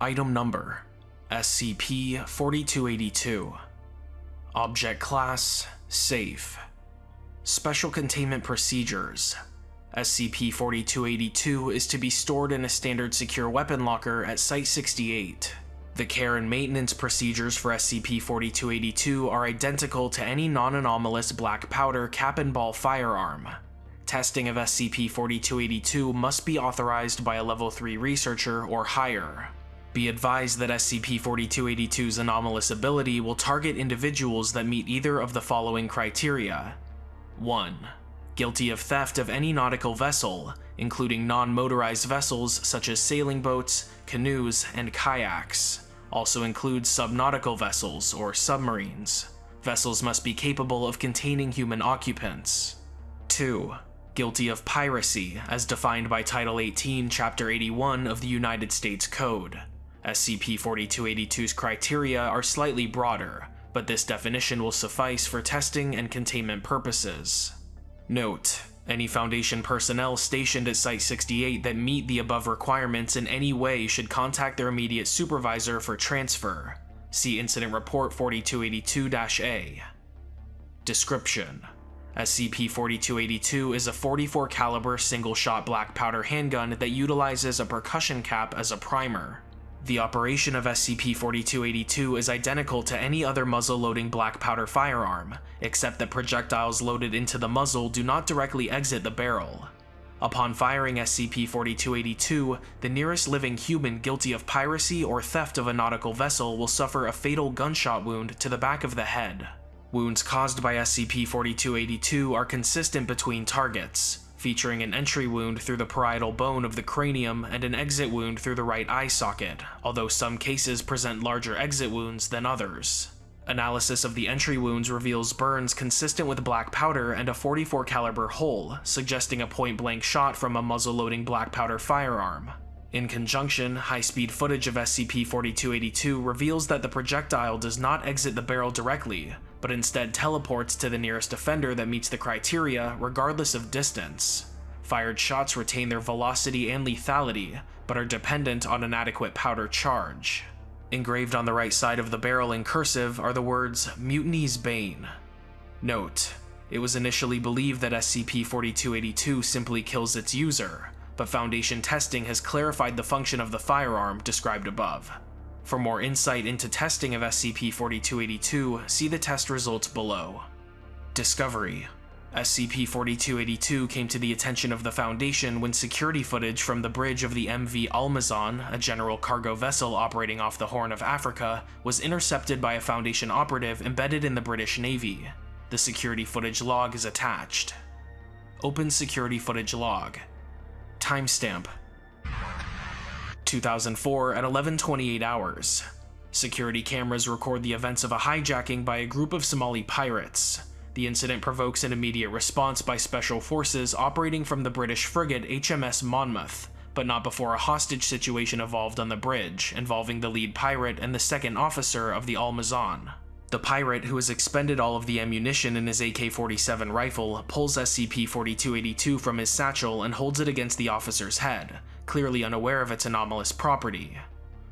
Item Number SCP-4282 Object Class Safe Special Containment Procedures SCP-4282 is to be stored in a standard secure weapon locker at Site-68. The care and maintenance procedures for SCP-4282 are identical to any non-anomalous black powder cap and ball firearm. Testing of SCP-4282 must be authorized by a Level 3 researcher or higher. Be advised that SCP-4282's anomalous ability will target individuals that meet either of the following criteria. 1. Guilty of theft of any nautical vessel, including non-motorized vessels such as sailing boats, canoes, and kayaks. Also includes subnautical vessels or submarines. Vessels must be capable of containing human occupants. 2. Guilty of piracy, as defined by Title 18, Chapter 81 of the United States Code. SCP-4282's criteria are slightly broader, but this definition will suffice for testing and containment purposes. Note: Any Foundation personnel stationed at Site-68 that meet the above requirements in any way should contact their immediate supervisor for transfer. See Incident Report 4282-A. Description: SCP-4282 is a 44 caliber single-shot black powder handgun that utilizes a percussion cap as a primer. The operation of SCP-4282 is identical to any other muzzle-loading black powder firearm, except that projectiles loaded into the muzzle do not directly exit the barrel. Upon firing SCP-4282, the nearest living human guilty of piracy or theft of a nautical vessel will suffer a fatal gunshot wound to the back of the head. Wounds caused by SCP-4282 are consistent between targets, featuring an entry wound through the parietal bone of the cranium and an exit wound through the right eye socket, although some cases present larger exit wounds than others. Analysis of the entry wounds reveals burns consistent with black powder and a 44 caliber hole, suggesting a point-blank shot from a muzzle-loading black powder firearm. In conjunction, high-speed footage of SCP-4282 reveals that the projectile does not exit the barrel directly, but instead teleports to the nearest offender that meets the criteria regardless of distance. Fired shots retain their velocity and lethality, but are dependent on an adequate powder charge. Engraved on the right side of the barrel in cursive are the words Mutiny's Bane. Note, it was initially believed that SCP-4282 simply kills its user, but Foundation testing has clarified the function of the firearm described above. For more insight into testing of SCP-4282, see the test results below. Discovery SCP-4282 came to the attention of the Foundation when security footage from the bridge of the MV Almazan, a general cargo vessel operating off the Horn of Africa, was intercepted by a Foundation operative embedded in the British Navy. The security footage log is attached. Open security footage log. Timestamp 2004 at 11:28 hours. Security cameras record the events of a hijacking by a group of Somali pirates. The incident provokes an immediate response by special forces operating from the British frigate HMS Monmouth, but not before a hostage situation evolved on the bridge, involving the lead pirate and the second officer of the Almazan. The pirate, who has expended all of the ammunition in his AK-47 rifle, pulls SCP-4282 from his satchel and holds it against the officer's head, clearly unaware of its anomalous property.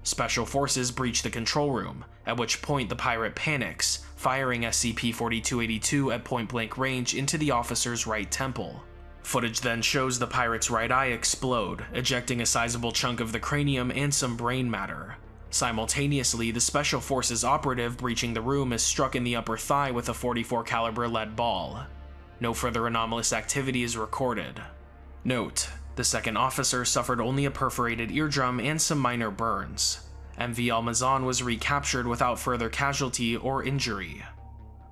Special forces breach the control room, at which point the pirate panics, firing SCP-4282 at point-blank range into the officer's right temple. Footage then shows the pirate's right eye explode, ejecting a sizable chunk of the cranium and some brain matter. Simultaneously, the Special Forces operative breaching the room is struck in the upper thigh with a 44 caliber lead ball. No further anomalous activity is recorded. Note: the second officer suffered only a perforated eardrum and some minor burns. MV Almazan was recaptured without further casualty or injury.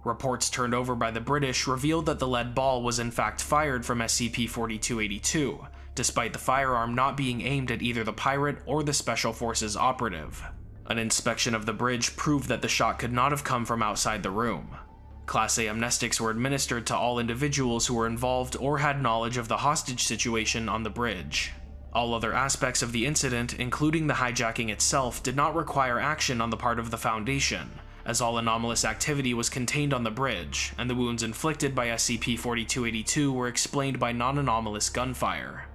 Reports turned over by the British revealed that the lead ball was in fact fired from SCP-4282, despite the firearm not being aimed at either the pirate or the Special Forces operative. An inspection of the bridge proved that the shot could not have come from outside the room. Class A amnestics were administered to all individuals who were involved or had knowledge of the hostage situation on the bridge. All other aspects of the incident, including the hijacking itself, did not require action on the part of the Foundation, as all anomalous activity was contained on the bridge, and the wounds inflicted by SCP-4282 were explained by non-anomalous gunfire.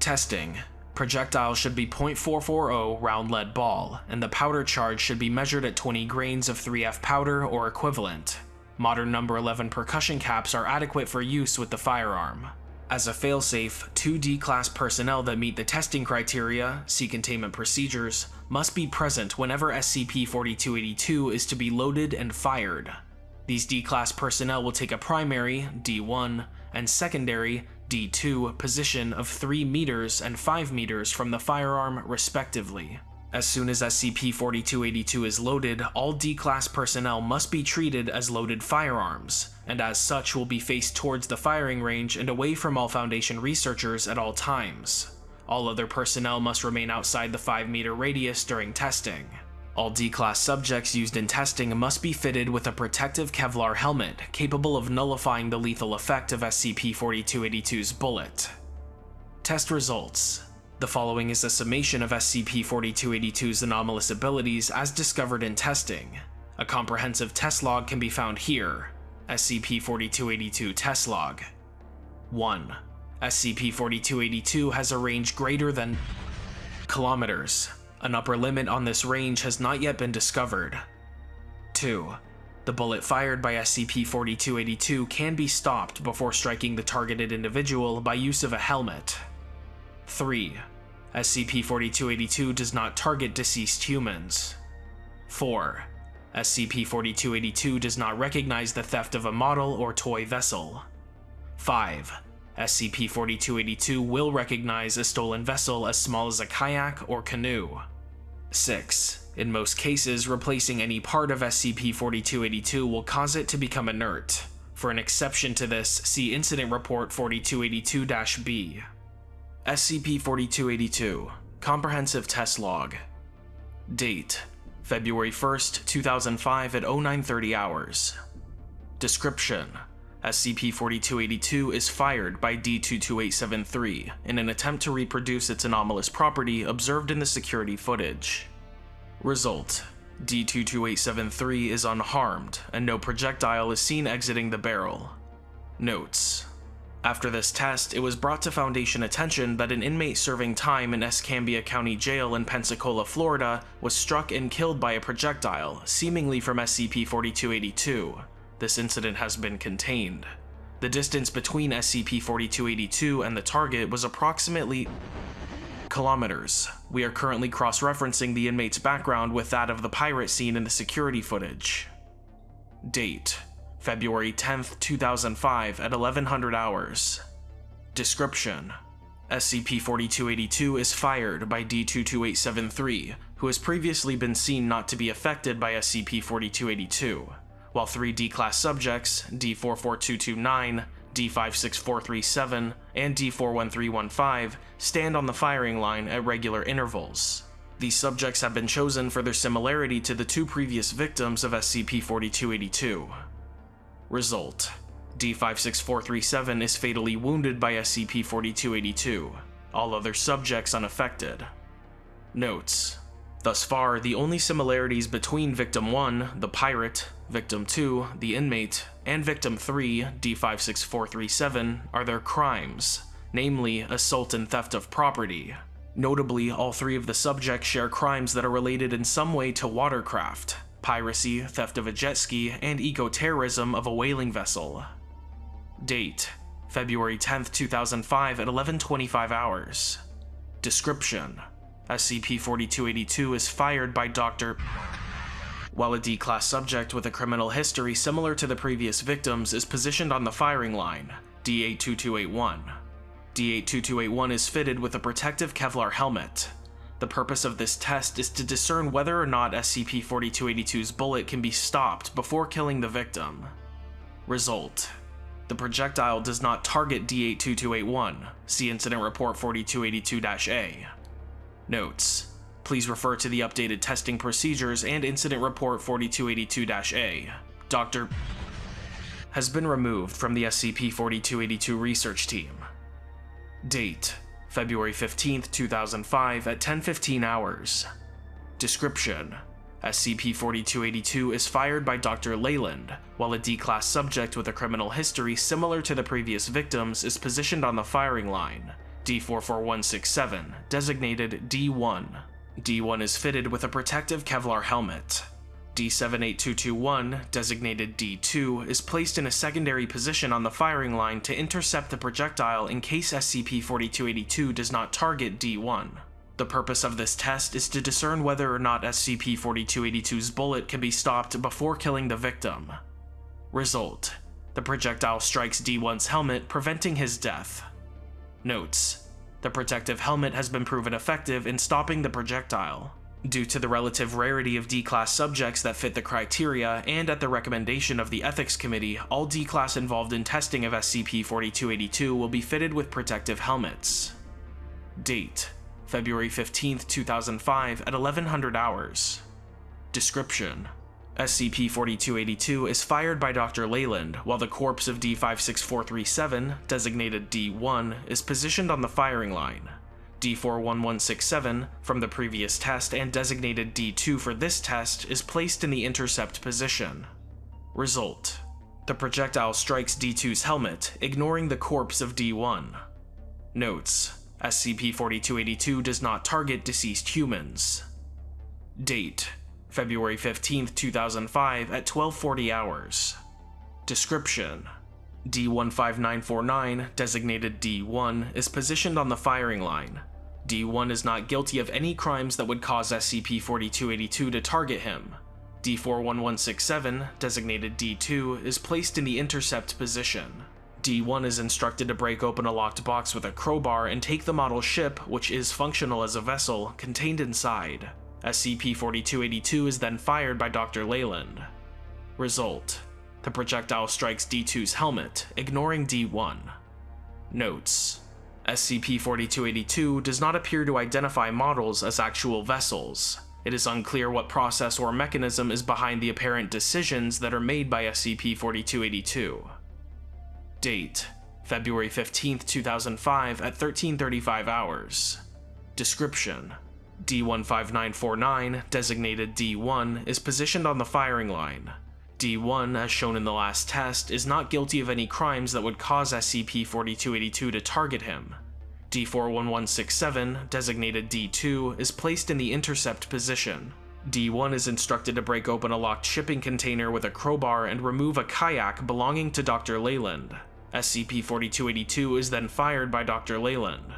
Testing Projectile should be .440 round lead ball, and the powder charge should be measured at 20 grains of 3F powder or equivalent. Modern number 11 percussion caps are adequate for use with the firearm. As a failsafe, two D-class personnel that meet the testing criteria, see containment procedures, must be present whenever SCP-4282 is to be loaded and fired. These D-class personnel will take a primary, D1, and secondary, D2, position of 3 meters and 5 meters from the firearm respectively. As soon as SCP-4282 is loaded, all D-Class personnel must be treated as loaded firearms, and as such will be faced towards the firing range and away from all Foundation researchers at all times. All other personnel must remain outside the 5 meter radius during testing. All D-Class subjects used in testing must be fitted with a protective Kevlar helmet capable of nullifying the lethal effect of SCP-4282's bullet. Test results the following is a summation of SCP-4282's anomalous abilities as discovered in testing. A comprehensive test log can be found here. SCP-4282 test log. 1. SCP-4282 has a range greater than kilometers. An upper limit on this range has not yet been discovered. 2. The bullet fired by SCP-4282 can be stopped before striking the targeted individual by use of a helmet. 3. SCP-4282 does not target deceased humans. 4. SCP-4282 does not recognize the theft of a model or toy vessel. 5. SCP-4282 will recognize a stolen vessel as small as a kayak or canoe. 6. In most cases, replacing any part of SCP-4282 will cause it to become inert. For an exception to this, see Incident Report 4282-B. SCP-4282 Comprehensive Test Log. Date February 1st, 2005 at 0930 hours. Description. SCP-4282 is fired by D22873 in an attempt to reproduce its anomalous property observed in the security footage. Result. D22873 is unharmed, and no projectile is seen exiting the barrel. Notes after this test, it was brought to Foundation attention that an inmate serving time in Escambia County Jail in Pensacola, Florida was struck and killed by a projectile, seemingly from SCP-4282. This incident has been contained. The distance between SCP-4282 and the target was approximately kilometers. We are currently cross-referencing the inmate's background with that of the pirate seen in the security footage. Date February 10th, 2005 at 1100 hours. Description: SCP-4282 is fired by D22873, who has previously been seen not to be affected by SCP-4282, while three D-Class subjects, D44229, D56437, and D41315, stand on the firing line at regular intervals. These subjects have been chosen for their similarity to the two previous victims of SCP-4282. Result D56437 is fatally wounded by SCP-4282, all other subjects unaffected. Notes Thus far, the only similarities between Victim 1, the pirate, Victim 2, the inmate, and Victim 3, D56437, are their crimes, namely assault and theft of property. Notably, all three of the subjects share crimes that are related in some way to watercraft, piracy, theft of a jet ski, and eco-terrorism of a whaling vessel. Date: February 10, 2005 at 11:25 hours. Description: SCP-4282 is fired by Dr. While a D-class subject with a criminal history similar to the previous victims is positioned on the firing line, D82281. D82281 is fitted with a protective Kevlar helmet, the purpose of this test is to discern whether or not SCP-4282's bullet can be stopped before killing the victim. Result. The projectile does not target D82281, see Incident Report 4282-A. Notes. Please refer to the updated testing procedures and Incident Report 4282-A. Dr. has been removed from the SCP-4282 research team. Date February 15, 2005 at 10.15 hours. Description: SCP-4282 is fired by Dr. Leyland, while a D-Class subject with a criminal history similar to the previous victims is positioned on the firing line, D44167, designated D1. D1 is fitted with a protective Kevlar helmet. D78221, designated D2, is placed in a secondary position on the firing line to intercept the projectile in case SCP-4282 does not target D1. The purpose of this test is to discern whether or not SCP-4282's bullet can be stopped before killing the victim. Result: The projectile strikes D1's helmet, preventing his death. Notes: The protective helmet has been proven effective in stopping the projectile. Due to the relative rarity of D-Class subjects that fit the criteria, and at the recommendation of the Ethics Committee, all D-Class involved in testing of SCP-4282 will be fitted with protective helmets. Date: February 15, 2005 at 1100 hours. Description: SCP-4282 is fired by Dr. Leyland, while the corpse of D56437, designated D1, is positioned on the firing line. D41167 from the previous test and designated D2 for this test is placed in the intercept position. Result: The projectile strikes D2's helmet, ignoring the corpse of D1. Notes: SCP-4282 does not target deceased humans. Date: February 15, 2005 at 1240 hours. Description: D15949, designated D1, is positioned on the firing line. D1 is not guilty of any crimes that would cause SCP-4282 to target him. D41167, designated D2, is placed in the intercept position. D1 is instructed to break open a locked box with a crowbar and take the model ship, which is functional as a vessel, contained inside. SCP-4282 is then fired by Dr. Leyland. Result: The projectile strikes D2's helmet, ignoring D1. Notes: SCP-4282 does not appear to identify models as actual vessels. It is unclear what process or mechanism is behind the apparent decisions that are made by SCP-4282. Date: February 15, 2005 at 1335 hours. Description: D15949, designated D1, is positioned on the firing line. D1, as shown in the last test, is not guilty of any crimes that would cause SCP-4282 to target him. D41167, designated D2, is placed in the intercept position. D1 is instructed to break open a locked shipping container with a crowbar and remove a kayak belonging to Dr. Leyland. SCP-4282 is then fired by Dr. Leyland.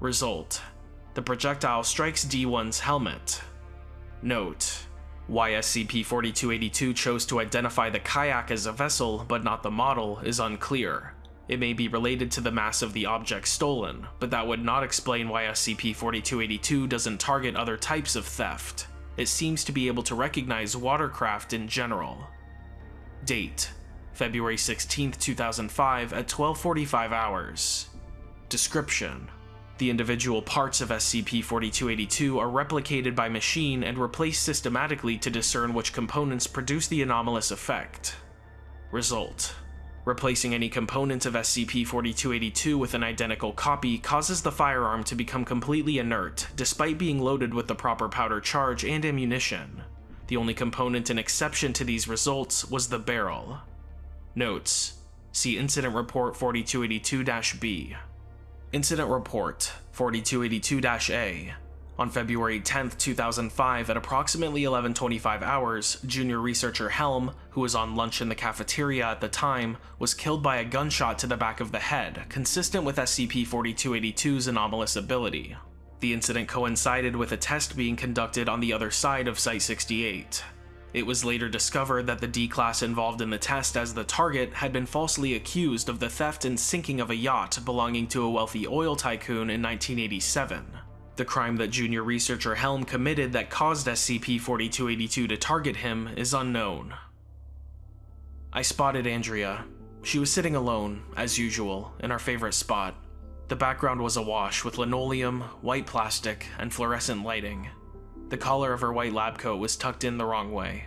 Result: The projectile strikes D1's helmet. Note: why SCP-4282 chose to identify the kayak as a vessel but not the model is unclear. It may be related to the mass of the object stolen, but that would not explain why SCP-4282 doesn't target other types of theft. It seems to be able to recognize watercraft in general. Date: February 16, 2005 at 1245 hours. Description: the individual parts of SCP-4282 are replicated by machine and replaced systematically to discern which components produce the anomalous effect. Result: Replacing any component of SCP-4282 with an identical copy causes the firearm to become completely inert, despite being loaded with the proper powder charge and ammunition. The only component and exception to these results was the barrel. Notes: See Incident Report 4282-B. Incident Report 4282-A on February 10, 2005 at approximately 11.25 hours, junior researcher Helm, who was on lunch in the cafeteria at the time, was killed by a gunshot to the back of the head, consistent with SCP-4282's anomalous ability. The incident coincided with a test being conducted on the other side of Site-68. It was later discovered that the D-Class involved in the test as the target had been falsely accused of the theft and sinking of a yacht belonging to a wealthy oil tycoon in 1987. The crime that junior researcher Helm committed that caused SCP-4282 to target him is unknown. I spotted Andrea. She was sitting alone, as usual, in our favorite spot. The background was awash with linoleum, white plastic, and fluorescent lighting. The collar of her white lab coat was tucked in the wrong way.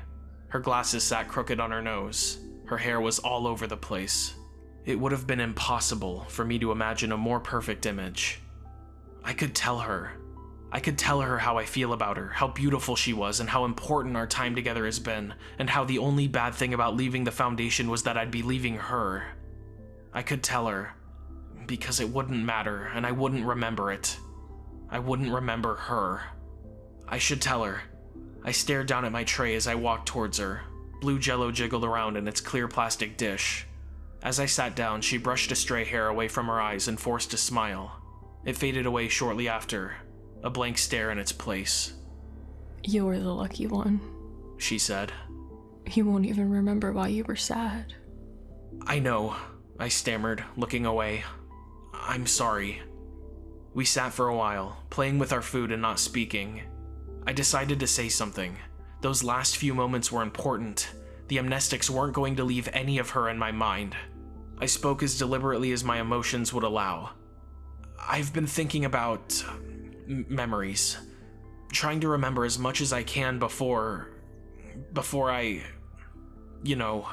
Her glasses sat crooked on her nose. Her hair was all over the place. It would have been impossible for me to imagine a more perfect image. I could tell her. I could tell her how I feel about her, how beautiful she was, and how important our time together has been, and how the only bad thing about leaving the Foundation was that I'd be leaving her. I could tell her, because it wouldn't matter and I wouldn't remember it. I wouldn't remember her. I should tell her. I stared down at my tray as I walked towards her. Blue jello jiggled around in its clear plastic dish. As I sat down, she brushed a stray hair away from her eyes and forced a smile. It faded away shortly after, a blank stare in its place. You're the lucky one. She said. You won't even remember why you were sad. I know, I stammered, looking away. I'm sorry. We sat for a while, playing with our food and not speaking. I decided to say something. Those last few moments were important. The amnestics weren't going to leave any of her in my mind. I spoke as deliberately as my emotions would allow. I've been thinking about um, memories, trying to remember as much as I can before. before I. you know.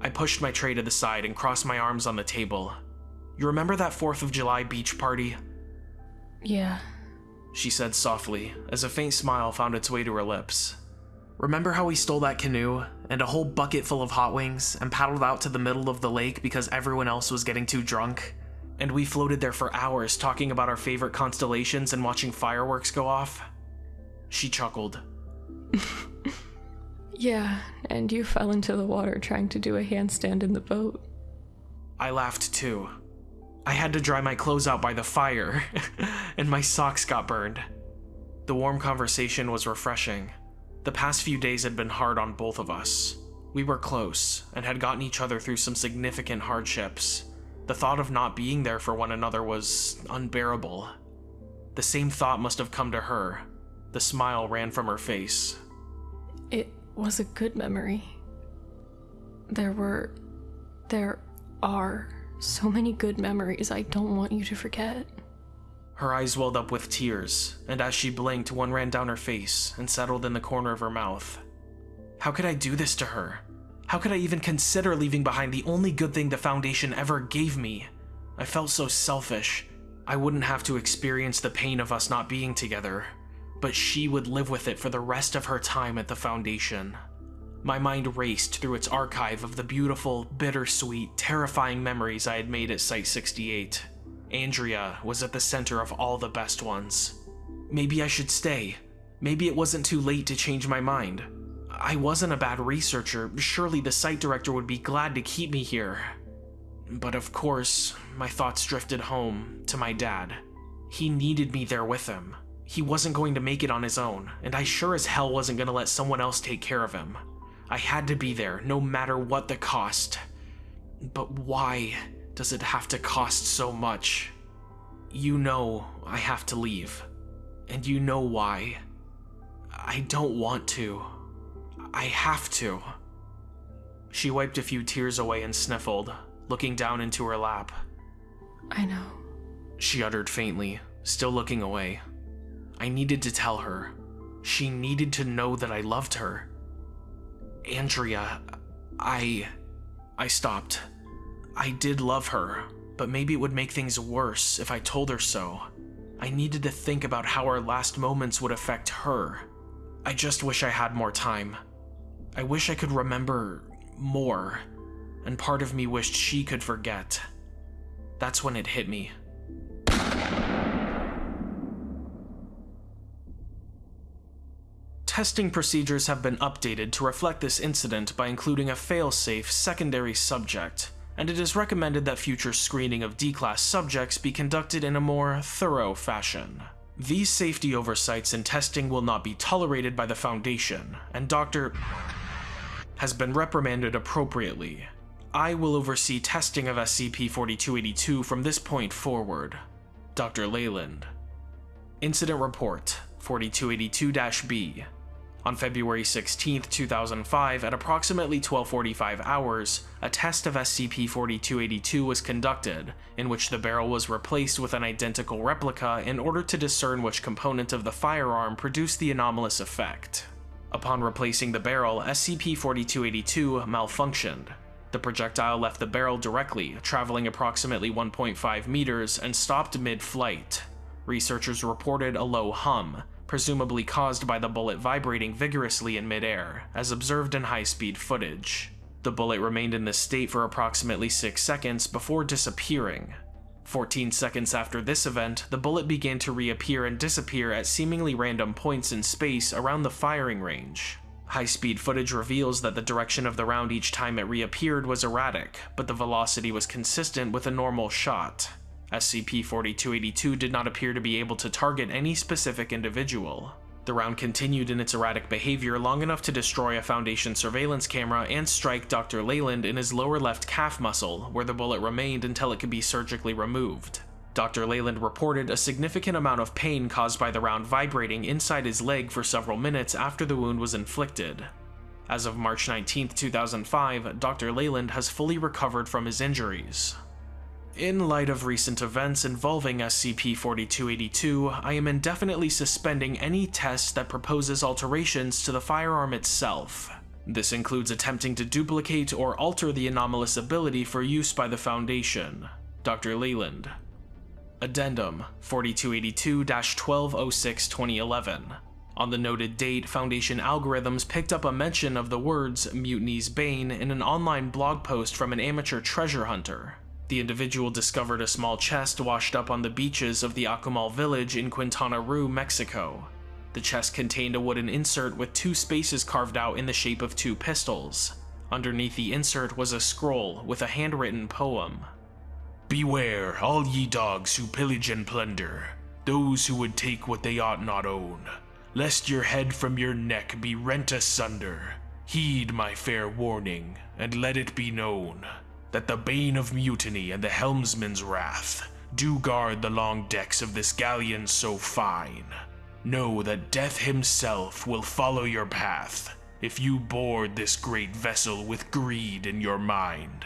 I pushed my tray to the side and crossed my arms on the table. You remember that 4th of July beach party? Yeah. She said softly, as a faint smile found its way to her lips. Remember how we stole that canoe and a whole bucket full of hot wings and paddled out to the middle of the lake because everyone else was getting too drunk? And we floated there for hours talking about our favorite constellations and watching fireworks go off? She chuckled. yeah, and you fell into the water trying to do a handstand in the boat. I laughed too. I had to dry my clothes out by the fire, and my socks got burned. The warm conversation was refreshing. The past few days had been hard on both of us. We were close, and had gotten each other through some significant hardships. The thought of not being there for one another was unbearable. The same thought must have come to her. The smile ran from her face. It was a good memory. There were. There are so many good memories I don't want you to forget. Her eyes welled up with tears, and as she blinked, one ran down her face and settled in the corner of her mouth. How could I do this to her? How could I even consider leaving behind the only good thing the Foundation ever gave me? I felt so selfish. I wouldn't have to experience the pain of us not being together, but she would live with it for the rest of her time at the Foundation. My mind raced through its archive of the beautiful, bittersweet, terrifying memories I had made at Site 68. Andrea was at the center of all the best ones. Maybe I should stay. Maybe it wasn't too late to change my mind. I wasn't a bad researcher. Surely the site director would be glad to keep me here. But of course, my thoughts drifted home to my dad. He needed me there with him. He wasn't going to make it on his own, and I sure as hell wasn't going to let someone else take care of him. I had to be there, no matter what the cost. But why does it have to cost so much? You know I have to leave. And you know why. I don't want to. I have to. She wiped a few tears away and sniffled, looking down into her lap. I know. She uttered faintly, still looking away. I needed to tell her. She needed to know that I loved her. Andrea, I. I stopped. I did love her, but maybe it would make things worse if I told her so. I needed to think about how our last moments would affect her. I just wish I had more time. I wish I could remember more, and part of me wished she could forget. That's when it hit me. Testing procedures have been updated to reflect this incident by including a failsafe secondary subject, and it is recommended that future screening of D-Class subjects be conducted in a more thorough fashion. These safety oversights and testing will not be tolerated by the Foundation, and Dr. has been reprimanded appropriately. I will oversee testing of SCP-4282 from this point forward. Dr. Leyland. Incident Report 4282-B on February 16, 2005, at approximately 1245 hours, a test of SCP-4282 was conducted, in which the barrel was replaced with an identical replica in order to discern which component of the firearm produced the anomalous effect. Upon replacing the barrel, SCP-4282 malfunctioned. The projectile left the barrel directly, traveling approximately 1.5 meters, and stopped mid-flight. Researchers reported a low hum, presumably caused by the bullet vibrating vigorously in midair, as observed in high-speed footage. The bullet remained in this state for approximately 6 seconds before disappearing. 14 seconds after this event, the bullet began to reappear and disappear at seemingly random points in space around the firing range. High-speed footage reveals that the direction of the round each time it reappeared was erratic, but the velocity was consistent with a normal shot. SCP-4282 did not appear to be able to target any specific individual. The round continued in its erratic behavior long enough to destroy a Foundation surveillance camera and strike Dr. Leyland in his lower left calf muscle, where the bullet remained until it could be surgically removed. Dr. Leyland reported a significant amount of pain caused by the round vibrating inside his leg for several minutes after the wound was inflicted. As of March 19, 2005, Dr. Leyland has fully recovered from his injuries. In light of recent events involving SCP-4282, I am indefinitely suspending any test that proposes alterations to the firearm itself. This includes attempting to duplicate or alter the anomalous ability for use by the Foundation. Dr. Leyland. Addendum 4282-1206-2011 On the noted date, Foundation algorithms picked up a mention of the words Mutiny's Bane in an online blog post from an amateur treasure hunter. The individual discovered a small chest washed up on the beaches of the Akumal village in Quintana Roo, Mexico. The chest contained a wooden insert with two spaces carved out in the shape of two pistols. Underneath the insert was a scroll with a handwritten poem. Beware, all ye dogs who pillage and plunder, those who would take what they ought not own, lest your head from your neck be rent asunder. Heed my fair warning, and let it be known that the bane of mutiny and the helmsman's wrath do guard the long decks of this galleon so fine. Know that death himself will follow your path if you board this great vessel with greed in your mind.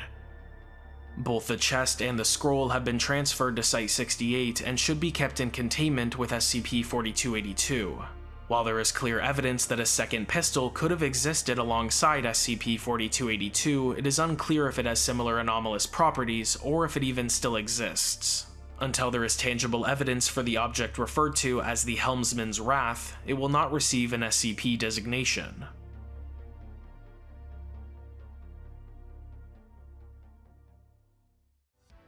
Both the chest and the scroll have been transferred to Site-68 and should be kept in containment with SCP-4282. While there is clear evidence that a second pistol could have existed alongside SCP-4282, it is unclear if it has similar anomalous properties or if it even still exists. Until there is tangible evidence for the object referred to as the Helmsman's Wrath, it will not receive an SCP designation.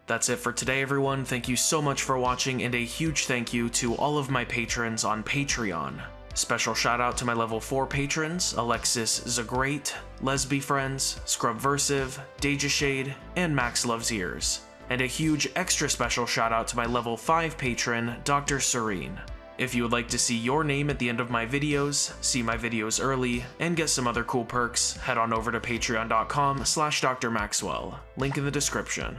That's it for today everyone, thank you so much for watching and a huge thank you to all of my patrons on Patreon. Special shout out to my level 4 patrons, Alexis Zagreat, Lesby Friends, Scrubversive, Deja Shade, and Max Loves Ears. And a huge extra special shout out to my level 5 patron, Dr. Serene. If you would like to see your name at the end of my videos, see my videos early, and get some other cool perks, head on over to patreon.com slash drmaxwell, link in the description.